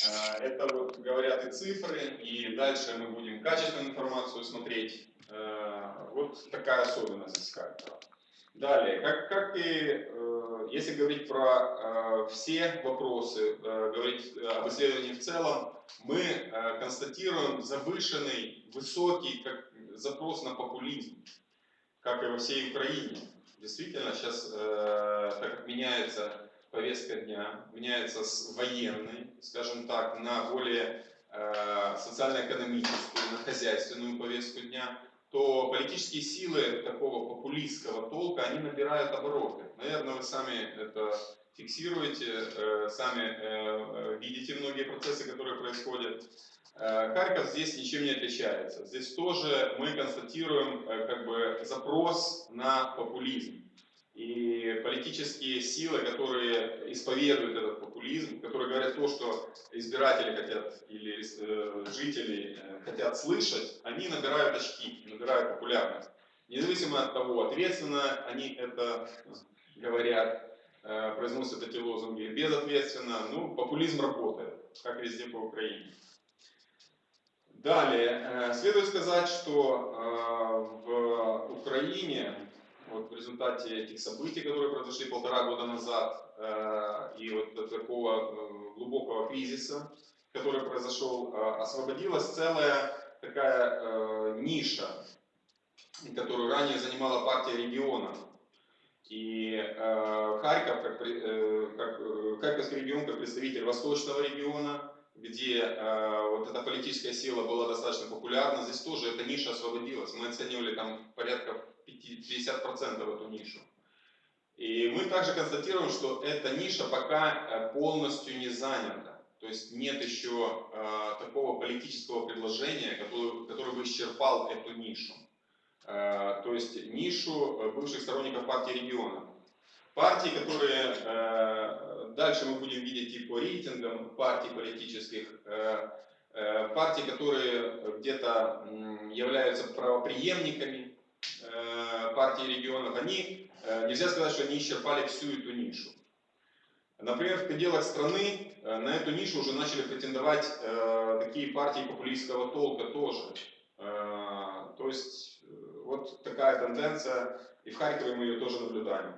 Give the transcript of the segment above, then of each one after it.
Э, это вот говорят и цифры, и дальше мы будем качественную информацию смотреть. Э, вот такая особенность скальпера. Далее, как, как и, э, если говорить про все вопросы, говорить об исследовании в целом, мы констатируем завышенный, высокий как, запрос на популизм, как и во всей Украине. Действительно, сейчас, так как меняется повестка дня меняется с военной, скажем так, на более э, социально-экономическую, на хозяйственную повестку дня, то политические силы такого популистского толка, они набирают обороты. Наверное, вы сами это фиксируете, э, сами э, видите многие процессы, которые происходят. Э, Харьков здесь ничем не отличается. Здесь тоже мы констатируем э, как бы запрос на популизм. И политические силы, которые исповедуют этот популизм, которые говорят то, что избиратели хотят или э, жители э, хотят слышать, они набирают очки, набирают популярность. Независимо от того, ответственно они это говорят, э, произносят эти лозунги, безответственно, ну, популизм работает, как везде по Украине. Далее, следует сказать, что в Украине вот в результате этих событий, которые произошли полтора года назад, э, и вот такого э, глубокого кризиса, который произошел, э, освободилась целая такая ниша, которую ранее занимала партия регионов. И Харьков, как, как, Харьковский регион, как представитель Восточного региона, где э, вот эта политическая сила была достаточно популярна, здесь тоже эта ниша освободилась. Мы оценивали там порядка 50% эту нишу. И мы также констатируем, что эта ниша пока э, полностью не занята. То есть нет еще э, такого политического предложения, который, который бы исчерпал эту нишу. Э, то есть нишу э, бывших сторонников партии региона. Партии, которые э, дальше мы будем видеть и по рейтингам партий политических, э, э, партии, которые где-то являются правоприемниками Э, партии регионов, они, э, нельзя сказать, что они исчерпали всю эту нишу. Например, в пределах страны на эту нишу уже начали претендовать такие партии популистского толка тоже. То есть вот такая тенденция, и в Харькове мы ее тоже наблюдаем.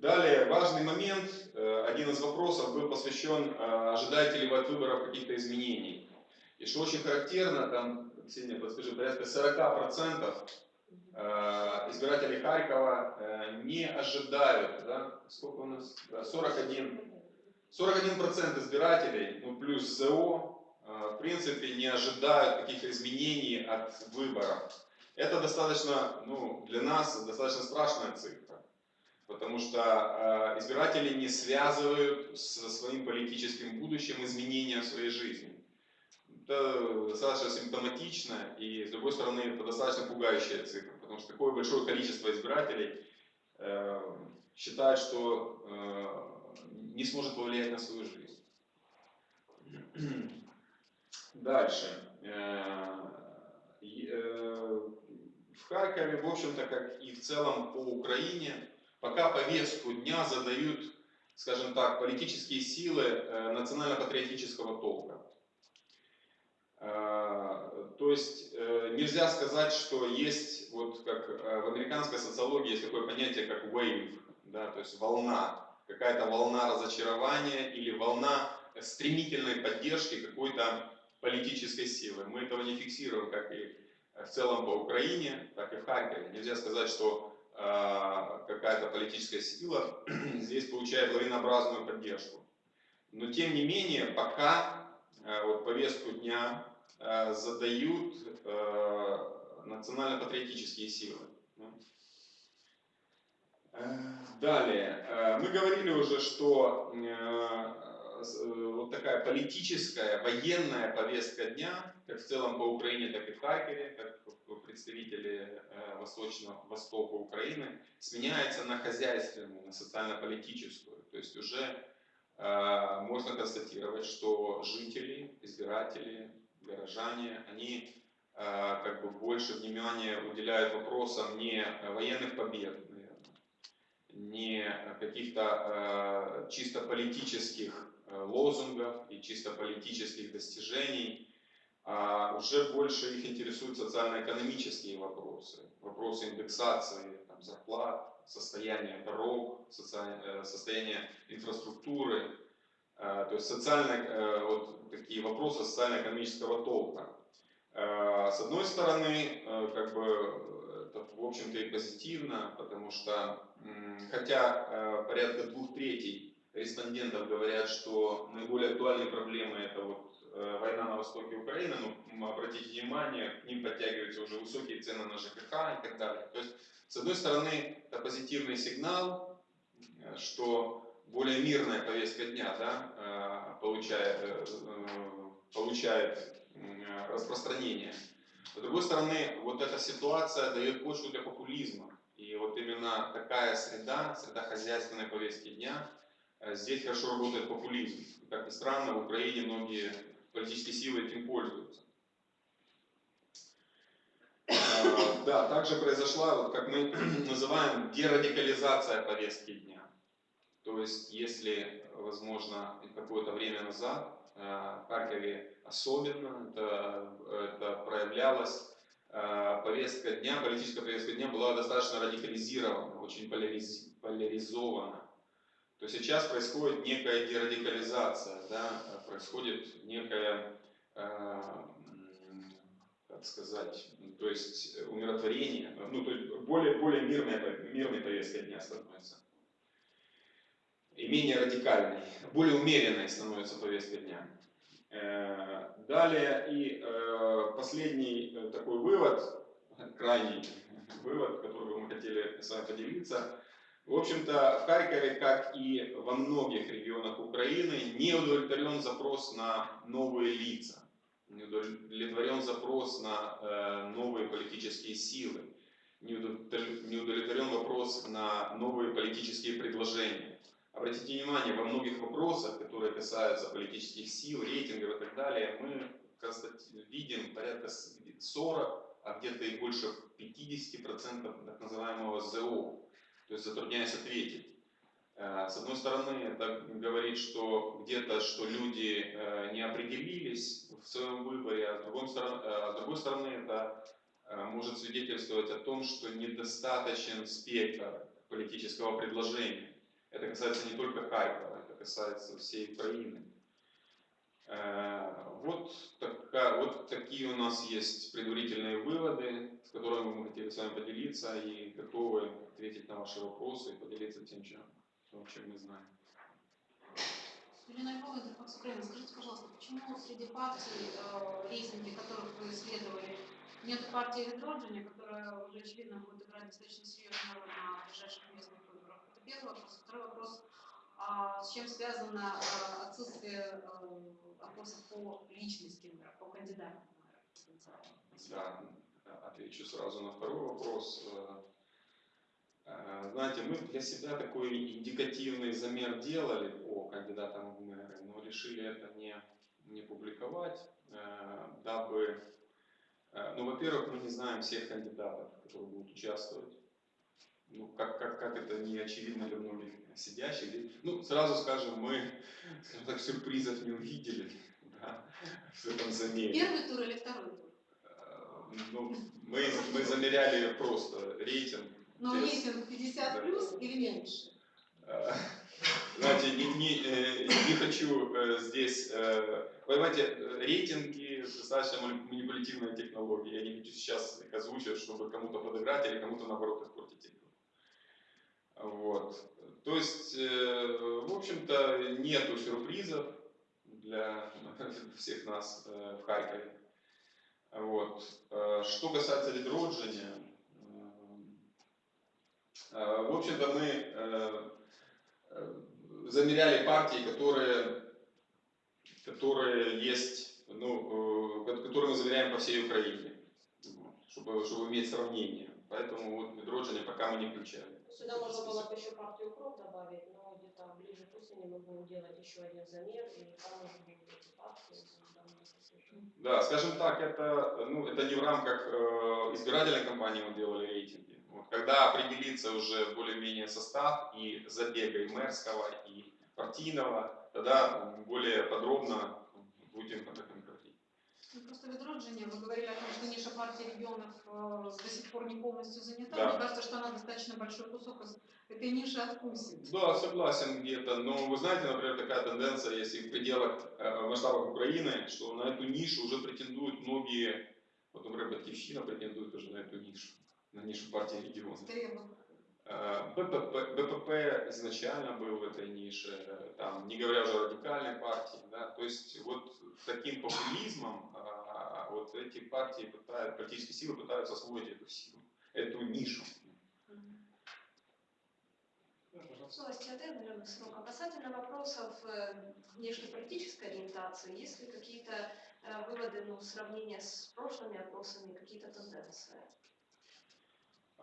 Далее, важный момент, один из вопросов был посвящен, ожидаете ли вы от выборов каких-то изменений. И что очень характерно, там, Ксения, подскажи, порядка 40% Э, избиратели Харькова э, не ожидают, да, сколько у нас, 41, 41% избирателей, ну плюс ЗО, э, в принципе не ожидают каких-то изменений от выборов. Это достаточно, ну, для нас достаточно страшная цифра, потому что избиратели не связывают со своим политическим будущим изменения в своей жизни. Это достаточно симптоматично и, с другой стороны, это достаточно пугающая цифра потому что такое большое количество избирателей э, считает, что э, не сможет повлиять на свою жизнь. Дальше. Э, э, в Харькове, в общем-то, как и в целом по Украине, пока повестку дня задают, скажем так, политические силы э, национально-патриотического толка. То есть нельзя сказать, что есть, вот как в американской социологии есть такое понятие, как wave, да, то есть волна, какая-то волна разочарования или волна стремительной поддержки какой-то политической силы. Мы этого не фиксируем, как и в целом по Украине, так и в Харькове. Нельзя сказать, что э, какая-то политическая сила здесь получает лавинообразную поддержку. Но тем не менее, пока э, вот повестку дня Э, задают э, национально-патриотические силы. Э, далее, мы говорили уже, что вот такая политическая, военная повестка дня, как в целом по Украине, так и в Харькове, как представители Восточного Востока Украины, сменяется на хозяйственную, на социально-политическую. То есть уже можно констатировать, что жители, избиратели, горожане, они э, как бы больше внимания уделяют вопросам не военных побед, наверное, не каких-то э, чисто политических э, лозунгов и чисто политических достижений, а уже больше их интересуют социально-экономические вопросы, вопросы индексации там, зарплат, состояния дорог, социаль... состояния инфраструктуры, то есть социально, вот такие вопросы социально-экономического толка. С одной стороны, как бы это, в общем-то, и позитивно, потому что, хотя порядка двух третей респондентов говорят, что наиболее актуальные проблемы это вот э, война на востоке Украины, но обратите внимание, к ним подтягиваются уже высокие цены на ЖКХ и так далее. То есть, с одной стороны, это позитивный сигнал, э, что более мирная повестка дня да, э, получает, получает распространение. С другой стороны, вот эта ситуация дает почву для популизма. И вот именно такая среда, среда хозяйственной повестки дня, Э, здесь хорошо работает популизм. Как ни странно, в Украине многие политические силы этим пользуются. А, да, также произошла, вот как мы называем, дерадикализация повестки дня. То есть, если, возможно, какое-то время назад э, в Харькове особенно это, это проявлялось, э, повестка дня, политическая повестка дня была достаточно радикализирована, очень поляриз, поляризована. То сейчас происходит некая дерадикализация, да, происходит некая, э, как сказать, то есть умиротворение, ну, то есть более, более мирная, мирная повестка дня становится. И менее радикальной, более умеренной становится повестка дня. Э, далее и э, последний такой вывод, крайний вывод, который мы хотели с вами поделиться – в общем-то, в Харькове, как и во многих регионах Украины, не удовлетворен запрос на новые лица, не удовлетворен запрос на э, новые политические силы, не удовлетворен вопрос на новые политические предложения. Обратите внимание, во многих вопросах, которые касаются политических сил, рейтингов и так далее, мы видим порядка 40, а где-то и больше 50% так называемого ЗО, то есть затрудняюсь ответить. Э, с одной стороны, это говорит, что где-то, что люди э, не определились в своем выборе, а с другой стороны, а с другой стороны это может свидетельствовать о том, что недостаточен спектр политического предложения. Это касается не только Харькова, это касается всей Украины. Вот, такая, вот такие у нас есть предварительные выводы, с которыми мы хотели с вами поделиться и готовы ответить на ваши вопросы и поделиться тем, чем, чем мы знаем. Елена Львова, Интерфакс Украина, скажите, пожалуйста, почему среди партий, э, рейтинги которых вы исследовали, нет партии Редроджини, которая уже, очевидно, будет играть достаточно серьезную роль на ближайших местных выборах? Это первый вопрос. Второй вопрос. А с чем связано а, отсутствие а, опросов по личности мэра, по кандидатам Да, отвечу сразу на второй вопрос. Э, знаете, мы для себя такой индикативный замер делали по кандидатам в мэры, но решили это не, не публиковать, э, дабы, э, ну, во-первых, мы не знаем всех кандидатов, которые будут участвовать. Ну, как, как, как это не очевидно для многих сидящих. Ну, сразу скажем, мы, скажем так, сюрпризов не увидели да, в этом замере. Первый тур или второй тур? Ну, мы, мы замеряли просто рейтинг но рейтинг 50 плюс или меньше? А, знаете, не, не, э, не хочу э, здесь... Э, понимаете, рейтинги достаточно манипулятивная технология. Я не хочу сейчас их озвучивать, чтобы кому-то подыграть или кому-то наоборот испортить. Вот. То есть, в общем-то, нету сюрпризов для всех нас в Харькове. Вот. Что касается Лидроджини, Э, в общем-то, мы э, э, замеряли партии, которые, которые есть, ну, которые мы замеряем по всей Украине, чтобы, чтобы иметь сравнение. Поэтому вот Медроджине пока мы не включали. Сюда можно было бы еще партию КРОП добавить, но где-то ближе к осени мы будем делать еще один замер, и там уже будут эти партии. Да, скажем так, это, ну, это не в рамках э, избирательной кампании мы делали рейтинги. Вот, когда определится уже более-менее состав и забега и мэрского, и партийного, тогда более подробно будем. Ну, Просто відродження, вы говорили о том, что ниша партии регионов э, до сих пор не полностью занята. Да. Мне кажется, что она достаточно большой кусок этой ниши откусит. Да, согласен где-то, но вы знаете, например, такая тенденция, если в пределах э, масштабах Украины, что на эту нишу уже претендуют многие, вот, например, Батьковщина претендует уже на эту нишу, на нишу партии регионов. Требует. Э, БПП, БПП изначально был в этой нише, э, там, не говоря уже о радикальной партии, да, то есть вот таким популизмом а, вот эти партии пытаются, политические силы пытаются освоить эту силу, эту нишу. Власти отель, наверное, срок. А касательно вопросов э, внешнеполитической ориентации, есть ли какие-то выводы, ну, сравнения с прошлыми опросами, какие-то тенденции?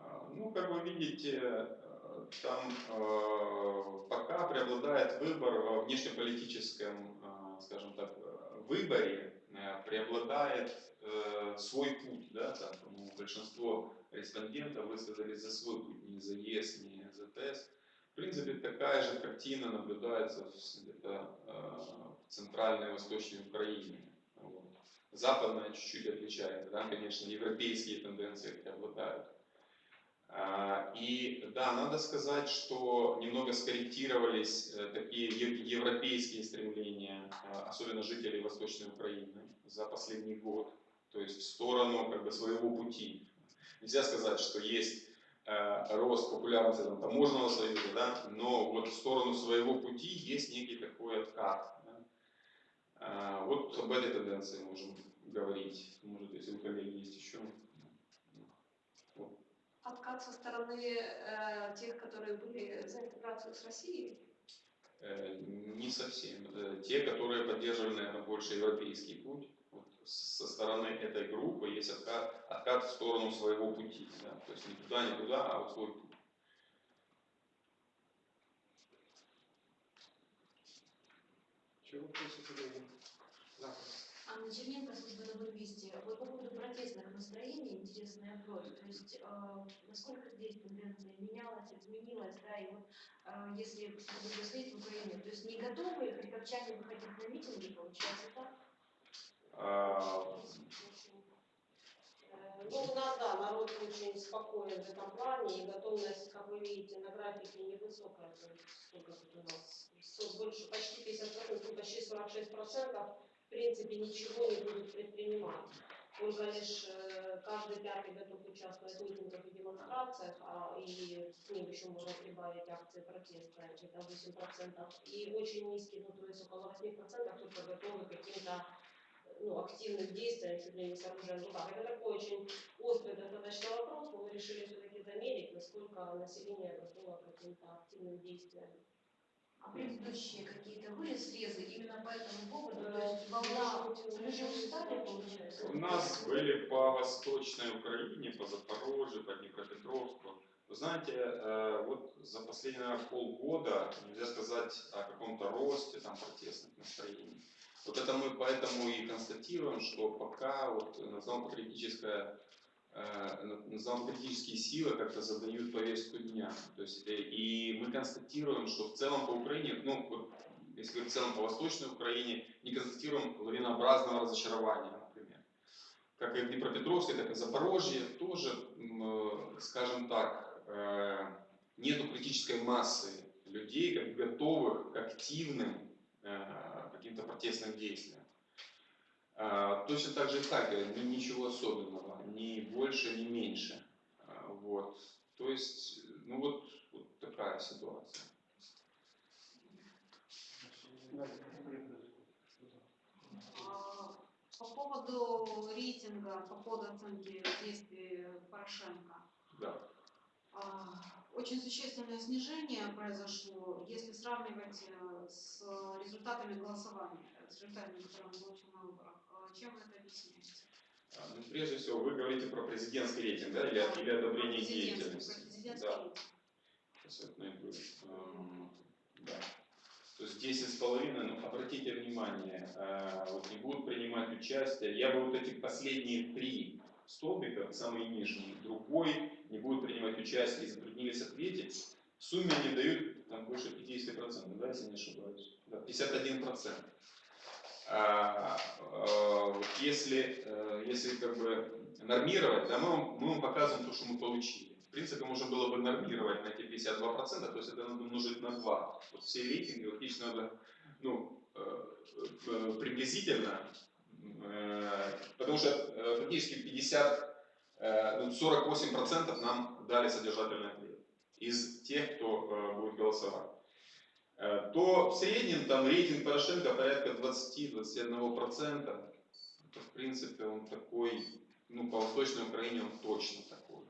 А, Ну, как вы видите, э, там э, пока преобладает выбор во внешнеполитическом, э, скажем так, выборе, преобладает свой путь, да, там, по-моему, большинство респондентов высказались за свой путь, не за ЕС, не за ТЭС. В принципе, такая же картина наблюдается где-то в центральной и восточной Украине. Вот. Западная чуть-чуть отличается, да, конечно, европейские тенденции преобладают. А, И да, надо сказать, что немного скорректировались э, такие европейские стремления, а, особенно жителей Восточной Украины, за последний год, то есть в сторону как бы своего пути. Нельзя сказать, что есть э, рост популярности там, таможенного союза, да, но вот в сторону своего пути есть некий такой откат. да. А, Вот об этой тенденции можем говорить. Может, если у коллеги есть еще. Откат со стороны э, тех, которые были за интеграцию с Россией? Э, Не совсем. Те, которые поддерживали, наверное, больше европейский путь. Вот со стороны этой группы есть откат, откат в сторону своего пути. да. То есть не туда, не туда, а вот свой путь. Еще вопросы, коллеги? Черненко, служба новых вести. Вот по поводу протестных настроений интересный вопрос. То есть э, насколько здесь тенденция менялась, изменилась, да, и вот э, если следить в Украине, то есть не готовы харьковчане выходить на митинги, получается так? А, Э, Ну, у нас, да, народ очень спокоен в этом плане, и готовность, как вы видите, на графике невысокая, сколько тут у нас, больше, почти 50%, ну, почти 46%, в принципе, ничего не будут предпринимать. Только лишь каждый пятый готов участвовать в митингах и демонстрациях, а, и к ним еще можно прибавить акции протеста, это 8%, и очень низкий, ну, то есть около 8% только готовы к каким-то ну, активным действиям, чуть ли не с оружием в руках. Это такой очень острый достаточно вопрос, но мы решили все-таки замерить, насколько население готово к каким-то активным действиям. А предыдущие какие-то были срезы именно по этому поводу? То Э, есть волна может быть, люди устали, получается? У нас были по Восточной Украине, по Запорожью, по Днепропетровску. Вы знаете, э, вот за последние наверное, полгода нельзя сказать о каком-то росте там, протестных настроений. Вот это мы поэтому и констатируем, что пока вот национал-патриотическая э, национал-патриотические силы как-то задают повестку дня. То есть, э, и мы констатируем, что в целом по Украине, ну, вот, если говорить в целом по Восточной Украине, не констатируем лавинообразного разочарования, например. Как и в Днепропетровске, так и в Запорожье тоже, э, скажем так, нету критической массы людей, как готовых к активным каким-то протестным действиям. А, Точно так же так, э, ни- ничего особенного, ни больше, ни меньше. А, Вот. То есть, ну вот, вот такая ситуация. А, По поводу рейтинга, по ходу оценки действий Порошенко. Да. Очень существенное снижение произошло, если сравнивать э, с результатами голосования, с результатами, которые он получил на выборах. Чем вы это объясняете? А, Ну, прежде всего, вы говорите про президентский рейтинг, да, или, или одобрение деятельности. Да. Сейчас я найду. Эм, Да. То есть 10 с половиной, ну, обратите внимание, э, вот не будут принимать участие. Я бы вот эти последние три столбика, самый нижний, другой, не будут принимать участие и затруднились ответить. В сумме они дают там больше 50%, да, если не ошибаюсь. Да, 51%. А, а, вот если, э, если как бы нормировать, да, мы, вам, мы вам показываем то, что мы получили. В принципе, можно было бы нормировать на эти 52%, то есть это надо умножить на 2. Вот все рейтинги фактически надо, ну, э, э, приблизительно, э, потому что э, фактически 50, э, ну, 48% нам дали содержательный ответ из тех, кто э, будет голосовать. Э, то в среднем там рейтинг Порошенко порядка 20-21%. Это, в принципе, он такой, ну, по Восточной Украине он точно такой.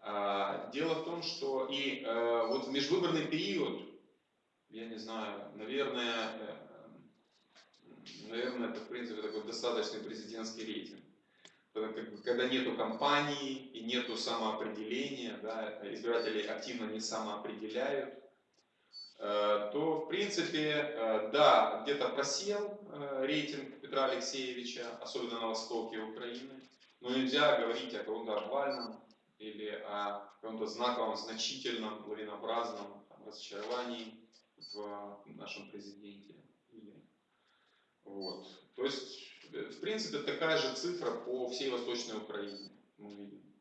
А, дело в том, что и э, вот в межвыборный период, я не знаю, наверное, э, наверное, это, в принципе, такой достаточный президентский рейтинг. Когда, нету кампании и нету самоопределения, да, избиратели активно не самоопределяют, то, в принципе, э, да, где-то просел э, рейтинг Петра Алексеевича, особенно на востоке Украины, но нельзя говорить о каком-то обвальном или о каком-то знаковом, значительном, лавинообразном разочаровании в нашем президенте. Вот. То есть, в принципе, такая же цифра по всей Восточной Украине мы видим.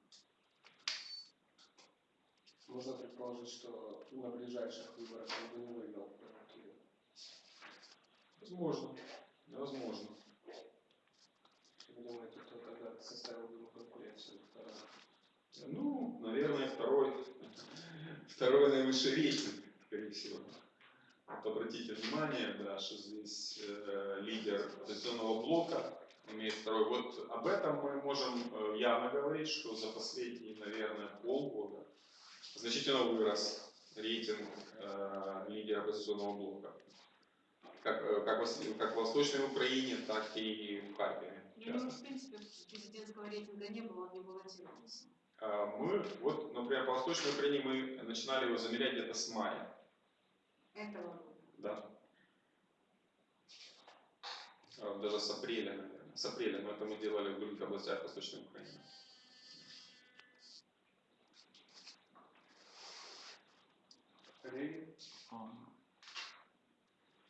Можно предположить, что на ближайших выборах он бы не выиграл. Возможно. Возможно. Вы думаете, кто тогда составил бы конкуренцию? Второй? Ну, наверное, второй, второй наивысший рейтинг, скорее всего. Вот обратите внимание, да, что здесь э, лидер оппозиционного блока имеет второй. Вот об этом мы можем э, явно говорить, что за последние, наверное, полгода значительно вырос рейтинг э, лидера оппозиционного блока. Как, э, как, как в Восточной Украине, так и в Харькове. Ну, в принципе, президентского рейтинга не было, он не баллотировался. А, Мы, вот, например, по Восточной Украине мы начинали его замерять где-то с мая. Этого года. Да. А, Даже с апреля, наверное. С апреля, но это мы делали в других областях Восточной Украины. Коллеги,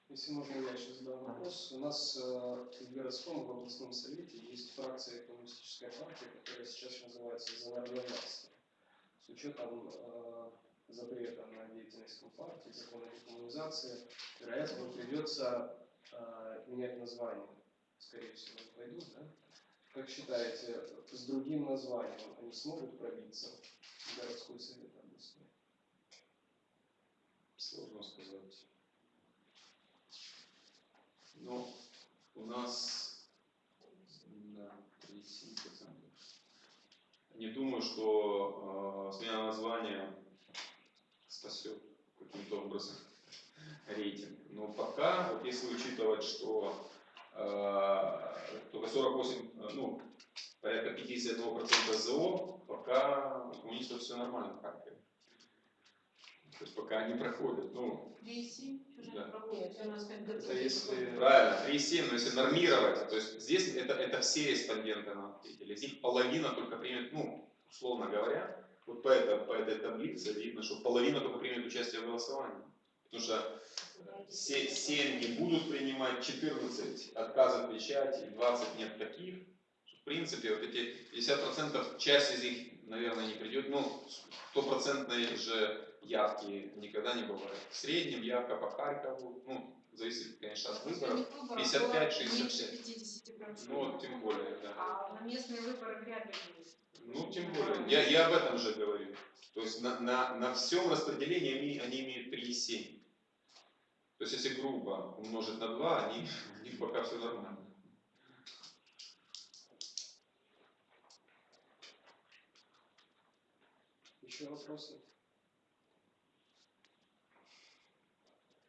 если можно, я сейчас задам вопрос. У нас э, в городском, в областном совете есть фракция коммунистической партии, которая сейчас называется «За народное власть». С учетом э, запрета на деятельность компартии, закона декоммунизации, вероятно, придется э, менять название. Скорее всего, пойдут, да? Как считаете, с другим названием они смогут пробиться в городской совет? Сложно сказать. Ну, у нас да, 37%. Не думаю, что э, смена названия спасет каким-то образом рейтинг. Но пока, вот если учитывать, что э, только 48, э, ну, порядка 51% ЗО, пока у коммунистов все нормально Харькове. То есть пока они проходят. Ну, 3,7 чужие Да. как Это если- Правильно, 3,7, но если нормировать, то есть здесь это, это все респонденты нам ответили. Из них половина только примет, ну, условно говоря, вот по, это, по этой таблице видно, что половина только примет участие в голосовании. Потому что 7 не будут принимать, 14 отказ отвечать, и 20 нет таких. В принципе, вот эти 50% часть из них, наверное, не придет. Ну, стопроцентной же явки никогда не бывает. В среднем явка по Харькову, ну, зависит, конечно, от выборов. 55-65. 55-60%. Ну, вот тем более, да. А на местные выборы вряд ли будет. Ну, тем более. Я, я об этом же говорю. То есть на, на, на всем распределении они, они имеют 3,7. То есть если грубо умножить на 2, они, у них пока все нормально. Еще вопросы?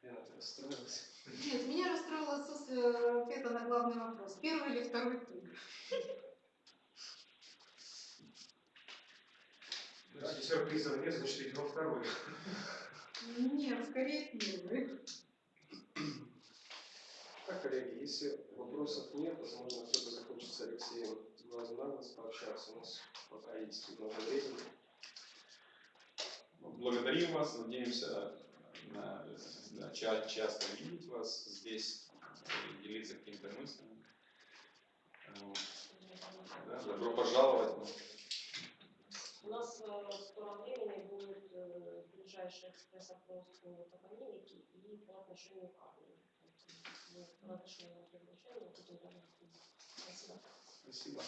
Расстроилась? Нет, меня расстроило отсутствие ответа на главный вопрос. Первый или второй тур? Если сюрпризов нет, значит идем во второй. Нет, скорее первый. Так, коллеги, если вопросов нет, возможно, кто-то захочет с Алексеем глаз на глаз пообщаться. У нас пока есть немного времени. Благодарим вас, надеемся э, ча- часто видеть вас здесь и делиться какими-то мыслями. Да, добро пожаловать. У нас э, в скором времени будет э, ближайший экспресс-опрос по топонимике и по отношению к армии. Будем Спасибо. Спасибо.